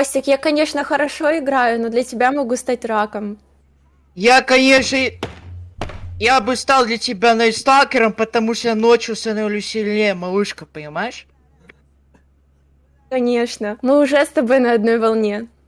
Костик, я, конечно, хорошо играю, но для тебя могу стать раком. Я, конечно, я бы стал для тебя найсталкером, потому что я ночью становлюсь сильнее, малышка, понимаешь? Конечно. Мы уже с тобой на одной волне.